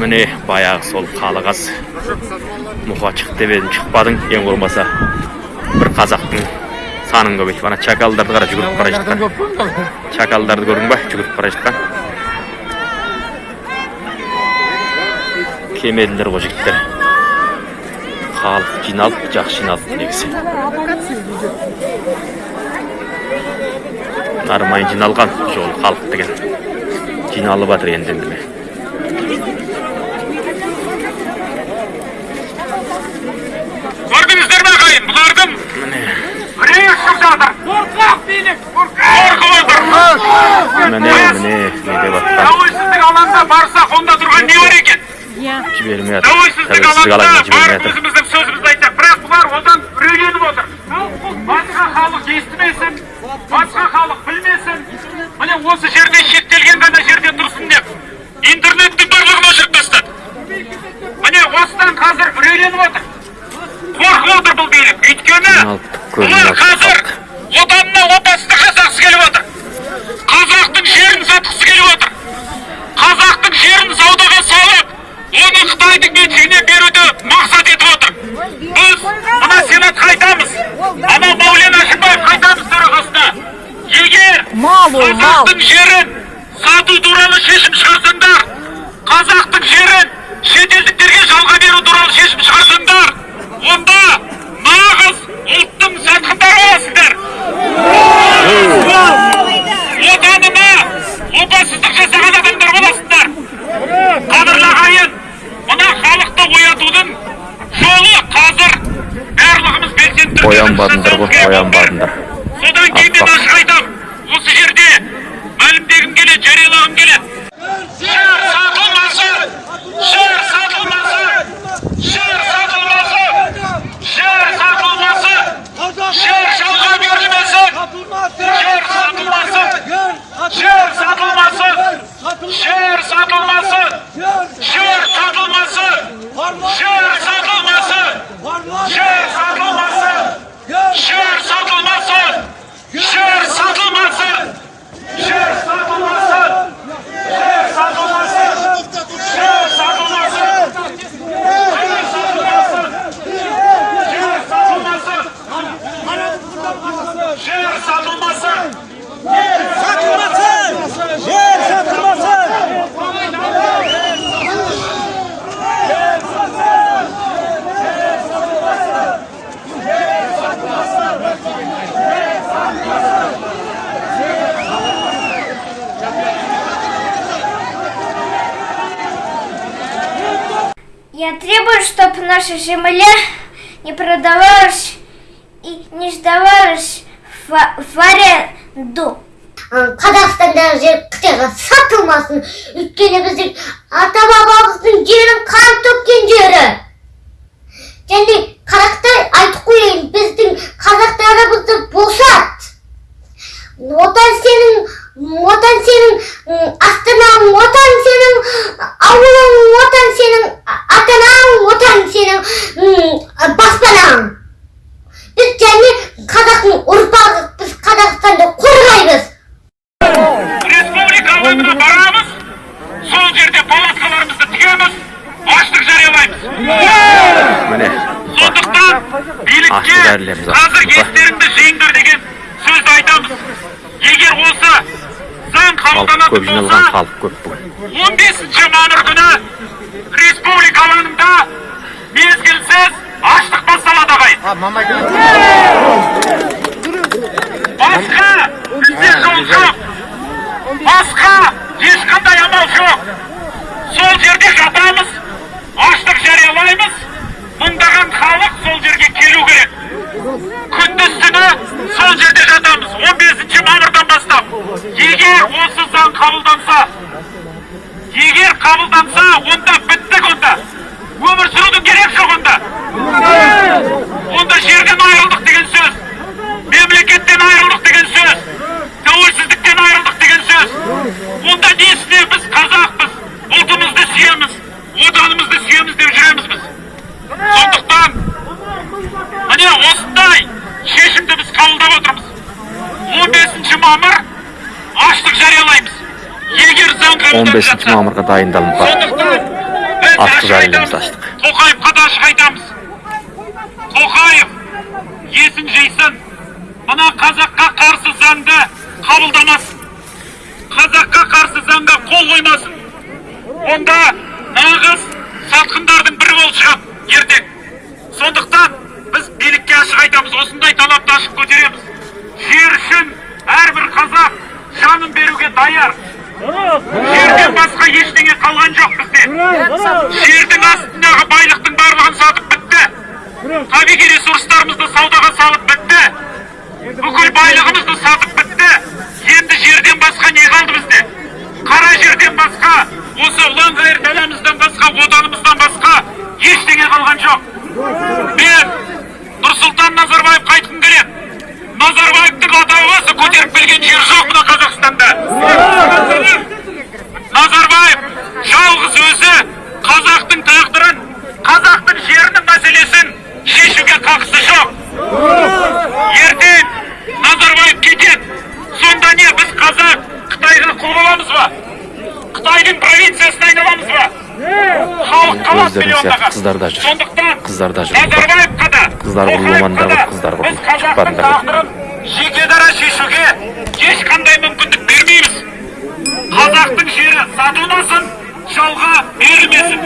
міне баяғы сол қалығас мұқа шық деп едім шықпадың ең болмаса бір қазақтың санын көбейтіп ана чакалдарды қара жүгіріп бара жатқан чакалдарды көрдің ба? Жүгіріп бара жатқан кемелдер ғой жігіттер. Халық жиналып жақсы жиналып негізі. Нармайын жиналған жол халық деген. Жиналып жатыр енді ұшып жатыр қорқақ билік қорқып отыр міне міне не деп жатқан тәуелсіздік алаңында барсақ онда тұрған не бар екен? Жібермей жатыр тәуелсіздік алаңына барып өзіміздің сөзімізді айтсақ бірақ бұлар одан үрейленіп отыр. Басқа халық естімесін басқа халық білмесін. Міне осы жерде шектелген ғана жерде тұрсын деп интернеттің барлығын өшіріп тастады. Міне осыдан қазір үрейленіп отыр. Қорқып отыр бұл билік. Өйткені бұлар қазір. Отанына опасыздық жасағысы келіп отыр. Қазақтың жерін сатқысы келіп отыр. Қазақтың жерін саудаға салып оны қытайдың меншігіне беруді мақсат етіп отыр. Біз мына сенатқа айтамыз ана мәулен әшімбаевқа айтамыз төрағасына. Егер қазақтың жерін сату туралы шешім шығарсаңдар қазақтың жерін шетелдіктерге жалға беру туралы шешім оянбадыңдар ғой оянбадыңдар. Содан кейін мен өзім Я требую, чтобы наша земля не продавалась и не сдавалась в, в аренду. қазақстандағы жер қытайға сатылмасын өйткені біздің ата бабамыздың жерін қан төккен жері және қарақтай айтып қояйын біздің қазақтарымызды босат отан сенің отан сенің м, сенің м, баспанаң біз және қазақтың ұрпағы біз қазақстанды қорғаймыз республика алаңына барамыз сол жерде палаткаларымызды тігеміз аштық жариялаймыз міне сондықтан билікке қазір естеріңді жиыңдар деген сөзді айтамыз егер осы заң халық көп қабылданатын жиналған болса халық көп бүгін 15 мамыр күні республика алаңында мезгілсіз аштық басталады ағайын басқа бізде жол жоқ. Басқа ешқандай амал жоқ. Сол жерде жатамыз аштық жариялаймыз. Мыңдаған халық сол жерге келу керек. Күндіз түні сол жерде жатамыз. 15 мамырдан бастап. Егер осы заң қабылданса егер қабылданса онда өмір сүрудің керек жоқ онда онда жерден айырылдық деген сөз мемлекеттен айырылдық деген сөз тәуелсіздіктен айырылдық деген сөз онда несіне біз қазақпыз ұлтымызды сүйеміз отанымызды сүйеміз деп жүреміз біз сондықтан міне осындай шешімді біз қабылдап отырмыз 15 мамыр аштық жариялаймыз. Егер заң 15 мамырға дайындалып бар. сондықтан бәріміз айтамыз аштық. тоқаевқа да ашық айтамыз. Тоқаев есін жисын мына қазаққа қарсы заңды қабылдамасын. Қазаққа қарсы заңға қол қоймасын. Онда нағыз сатқындардың бірі болып шығады ертең. Сондықтан біз билікке ашық айтамыз осындай талапты ашық көтереміз. Жер үшін әрбір қазақ жанын беруге даяр. Жерден басқа ештеңе қалған жоқ бізде жердің астындағы байлықтың барлығын сатып бітті. Табиғи ресурстарымызды саудаға салып бітті. Бүкіл байлығымызды сатып бітті. Енді жерден басқа не қалды бізде қара жерден басқа осы ұланғайыр даламыздан басқа отанымыздан басқа ештеңе қалған жоқ мен нұрсұлтан назарбаевқа айтқым келеді назарбаевтың атауы осы көтеріп келген жер жоқ мына қазақстанда назарбаев жалғыз өзі қазақтың тағдырын қазақтың жерінің мәселесін шешуге қақысы жоқ. Ертең назарбаев кетеді. Сонда не біз қазақ қытайға құл боламыз ба? Қытайдың провинциясына айналамыз ба? Халық қалады Өздерің сияқты қыздар да жүр. сондықтан Қыздар да жүр. назарбаевқа да Қыздар бар, қыздар біз қазақтың тағдырын жеке дара шешуге ешқандай мүмкіндік бермейміз. Қазақтың жері жалға берілмесін.